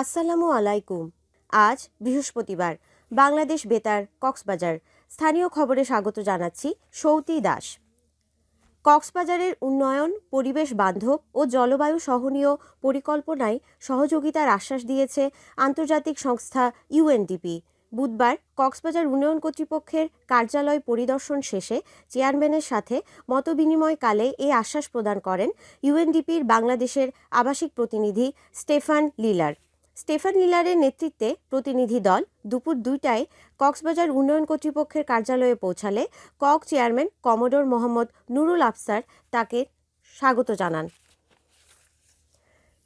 আসসালামু আলাইকুম। আজ বৃহস্পতিবার, বাংলাদেশ বেতার, কক্সবাজার। স্থানীয় খবরে স্বাগত জানাচ্ছি সৌতি দাস। কক্সবাজারের উন্নয়ন, পরিবেশ বান্ধব ও জলবায়ু সহনীয় পরিকল্পনায় সহযোগিতার আশ্বাস দিয়েছে আন্তর্জাতিক সংস্থা ইউএনডিপি বুধবার কক্সবাজার উন্নয়ন কর্তৃপক্ষের কার্যালয় পরিদর্শন শেষে চেয়ারম্যানের সাথে মতবিনিময়কালে এই আশ্বাস প্রদান করেন ইউএনডিপির বাংলাদেশের আবাসিক প্রতিনিধি স্টেফান লিলার। স্টেফান লিলারের নেতৃত্বে প্রতিনিধি দল দুপুর দুইটায় কক্সবাজার উন্নয়ন কর্তৃপক্ষের কার্যালয়ে পৌঁছালে কক চেয়ারম্যান কমোডোর মোহাম্মদ নুরুল আফসার তাকে স্বাগত জানান।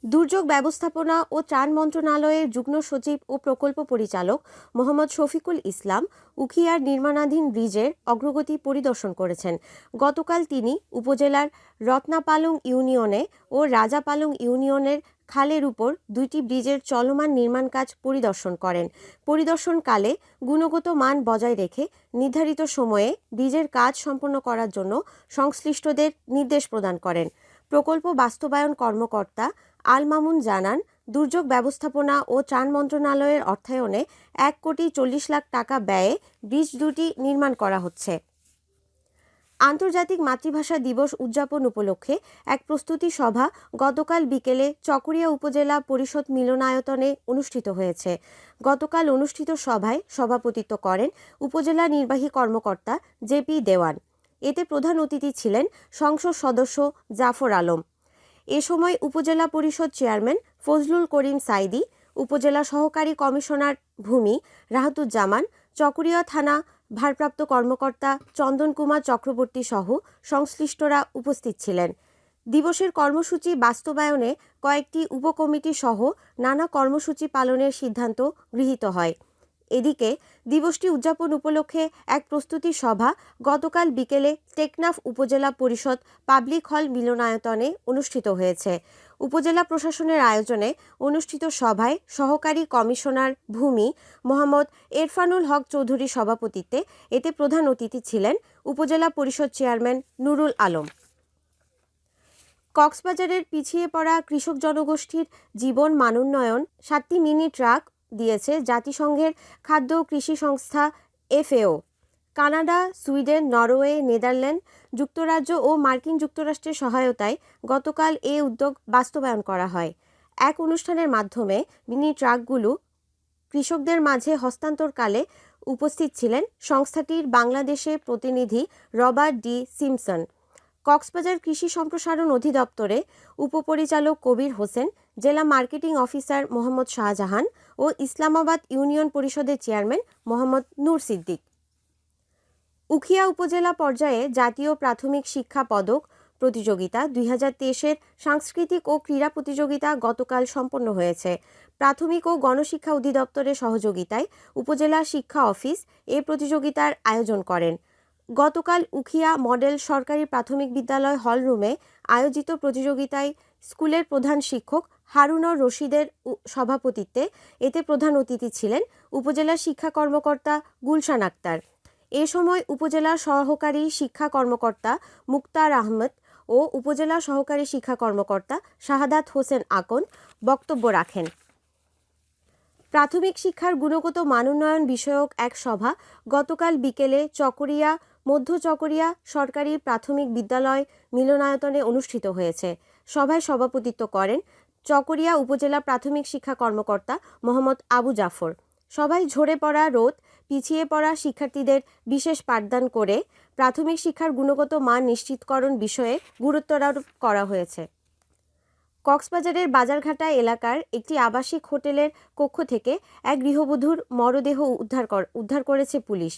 দুর্যোগ ব্যবস্থাপনা ও ত্রাণ মন্ত্রণালয়ের যুগ্ম সচিব ও প্রকল্প পরিচালক মোহাম্মদ শফিকুল ইসলাম উখিয়ার নির্মাণাধীন ব্রিজের অগ্রগতি পরিদর্শন করেছেন। গতকাল তিনি উপজেলার রত্নাপালং ইউনিয়নে ও রাজাপালং ইউনিয়নের খালের উপর দুইটি ব্রিজের চলমান নির্মাণ কাজ পরিদর্শন করেন। পরিদর্শনকালে গুণগত মান বজায় রেখে নির্ধারিত সময়ে ব্রিজের কাজ সম্পন্ন করার জন্য সংশ্লিষ্টদের নির্দেশ প্রদান করেন। প্রকল্প বাস্তবায়ন কর্মকর্তা আল মামুন জানান, দুর্যোগ ব্যবস্থাপনা ও ত্রাণ মন্ত্রণালয়ের অর্থায়নে এক কোটি চল্লিশ লাখ টাকা ব্যয়ে ব্রিজ দুটি নির্মাণ করা হচ্ছে। আন্তর্জাতিক মাতৃভাষা দিবস উদযাপন উপলক্ষে এক প্রস্তুতি সভা গতকাল বিকেলে চকরিয়া উপজেলা পরিষদ মিলনায়তনে অনুষ্ঠিত হয়েছে। গতকাল অনুষ্ঠিত সভায় সভাপতিত্ব করেন উপজেলা নির্বাহী কর্মকর্তা জেপি দেওয়ান। এতে প্রধান অতিথি ছিলেন সংসদ সদস্য জাফর আলম। এ সময় উপজেলা পরিষদ চেয়ারম্যান ফজলুল করিম সাইদি, উপজেলা সহকারী কমিশনার ভূমি রাহাতুজ্জামান, চকরিয়া থানা ভারপ্রাপ্ত কর্মকর্তা চন্দন কুমার চক্রবর্তী সহ সংশ্লিষ্টরা উপস্থিত ছিলেন। দিবসের কর্মসূচি বাস্তবায়নে কয়েকটি উপকমিটি সহ নানা কর্মসূচি পালনের সিদ্ধান্ত গৃহীত হয়। এদিকে দিবসটি উদযাপন উপলক্ষে এক প্রস্তুতি সভা গতকাল বিকেলে টেকনাফ উপজেলা পরিষদ পাবলিক হল মিলনায়তনে অনুষ্ঠিত হয়েছে। উপজেলা প্রশাসনের আয়োজনে অনুষ্ঠিত সভায় সহকারী কমিশনার ভূমি মোহাম্মদ এরফানুল হক চৌধুরীর সভাপতিত্বে এতে প্রধান অতিথি ছিলেন উপজেলা পরিষদ চেয়ারম্যান নুরুল আলম। কক্সবাজারের পিছিয়ে পড়া কৃষক জনগোষ্ঠীর জীবন মানোন্নয়ন, সাতটি মিনি ট্রাক দিয়েছে জাতিসংঘের খাদ্য কৃষি সংস্থা FAO. Canada, Sweden, Norway, Netherland যুক্তরাজ্য ও মার্কিন যুক্তরাষ্ট্রের সহায়তায় গতকাল এ উদ্যোগ বাস্তবায়ন করা হয়। এক অনুষ্ঠানের মাধ্যমে মিনি ট্রাকগুলো কৃষকদের মাঝে হস্তান্তরকালে উপস্থিত ছিলেন সংস্থাটির বাংলাদেশে প্রতিনিধি রবার্ট ডি সিমসন। কক্সবাজার কৃষি সম্প্রসারণ অধিদপ্তরে উপপরিচালক কবির হোসেন, জেলা মার্কেটিং অফিসার মোহাম্মদ শাহজাহান ও ইসলামাবাদ ইউনিয়ন পরিষদের চেয়ারম্যান মোহাম্মদ নূর সিদ্দিক। উখিয়া উপজেলা পর্যায়ে জাতীয় প্রাথমিক শিক্ষা পদক প্রতিযোগিতা দুই হাজার তেইশের সাংস্কৃতিক ও ক্রীড়া প্রতিযোগিতা গতকাল সম্পন্ন হয়েছে। প্রাথমিক ও গণশিক্ষা অধিদপ্তরের সহযোগিতায় উপজেলা শিক্ষা অফিস এ প্রতিযোগিতার আয়োজন করেন। গতকাল উখিয়া মডেল সরকারি প্রাথমিক বিদ্যালয় হলরুমে আয়োজিত প্রতিযোগিতায় স্কুলের প্রধান শিক্ষক হারুনর রশিদের সভাপতিত্বে এতে প্রধান অতিথি ছিলেন উপজেলা শিক্ষা কর্মকর্তা গুলশান আক্তার। এ সময় উপজেলা সহকারী শিক্ষা কর্মকর্তা মুক্তার আহমদ ও উপজেলা সহকারী শিক্ষা কর্মকর্তা শাহাদাত হোসেন আকন বক্তব্য রাখেন। প্রাথমিক শিক্ষার গুণগত মানোন্নয়ন বিষয়ক এক সভা গতকাল বিকেলে চকরিয়া, মধ্য চকরিয়া সরকারি প্রাথমিক বিদ্যালয় মিলনায়তনে অনুষ্ঠিত হয়েছে। সভায় সভাপতিত্ব করেন চকরিয়া উপজেলা প্রাথমিক শিক্ষা কর্মকর্তা মোহাম্মদ আবু জাফর। সবাই ঝরে পড়া রোদ, পিছিয়ে পড়া শিক্ষার্থীদের বিশেষ পাঠদান করে প্রাথমিক শিক্ষার গুণগত মান নিশ্চিতকরণ বিষয়ে গুরুত্বারোপ করা হয়েছে। কক্সবাজারের বাজারঘাটা এলাকার একটি আবাসিক হোটেলের কক্ষ থেকে এক গৃহবধূর মরদেহ উদ্ধার উদ্ধার করেছে পুলিশ।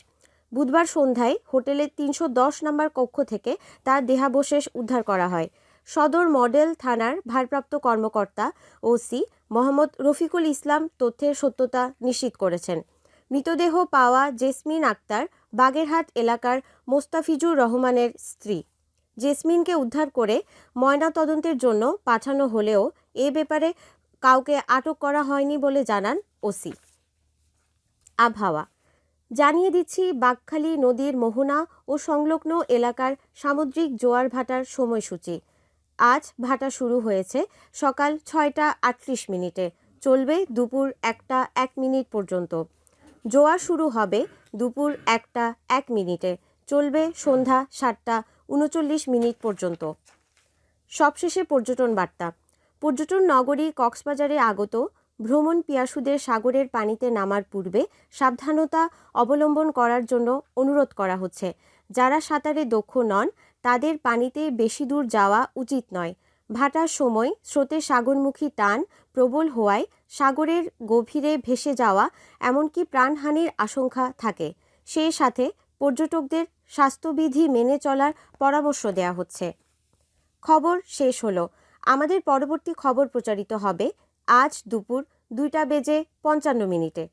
বুধবার সন্ধ্যায় হোটেলের তিনশো দশ নম্বর কক্ষ থেকে তার দেহাবশেষ উদ্ধার করা হয়। সদর মডেল থানার ভারপ্রাপ্ত কর্মকর্তা ওসি মোহাম্মদ রফিকুল ইসলাম তথ্যের সত্যতা নিশ্চিত করেছেন। মৃতদেহ পাওয়া জেসমিন আক্তার বাগেরহাট এলাকার মোস্তাফিজুর রহমানের স্ত্রী। জেসমিনকে উদ্ধার করে ময়না তদন্তের জন্য পাঠানো হলেও এ ব্যাপারে কাউকে আটক করা হয়নি বলে জানান ওসি আবহাওয়া। জানিয়ে দিচ্ছি, বাঘখালী নদীর মোহনা ও সংলগ্ন এলাকার সামুদ্রিক জোয়ার ভাটার সময়সূচি। আজ ভাটা শুরু হয়েছে সকাল ছয়টা আটত্রিশ মিনিটে। চলবে দুপুর একটা এক মিনিট পর্যন্ত। জোয়ার শুরু হবে দুপুর একটা এক মিনিটে। চলবে সন্ধ্যা সাতটা উনচল্লিশ মিনিট পর্যন্ত। সবশেষে পর্যটন বার্তা। পর্যটন নগরী কক্সবাজারে আগত। ভ্রমণ পিয়াসুদের সাগরের পানিতে নামার পূর্বে সাবধানতা অবলম্বন করার জন্য অনুরোধ করা হচ্ছে। যারা সাঁতারে দক্ষ নন তাদের পানিতে বেশি দূর যাওয়া উচিত নয়। ভাটার সময় স্রোতের সাগরমুখী টান প্রবল হওয়ায় সাগরের গভীরে ভেসে যাওয়া এমনকি প্রাণহানির আশঙ্কা থাকে। সেই সাথে পর্যটকদের স্বাস্থ্যবিধি মেনে চলার পরামর্শ দেওয়া হচ্ছে। খবর শেষ হলো। আমাদের পরবর্তী খবর প্রচারিত হবে আজ দুপুর দুইটা বেজে পঞ্চান্ন মিনিটে।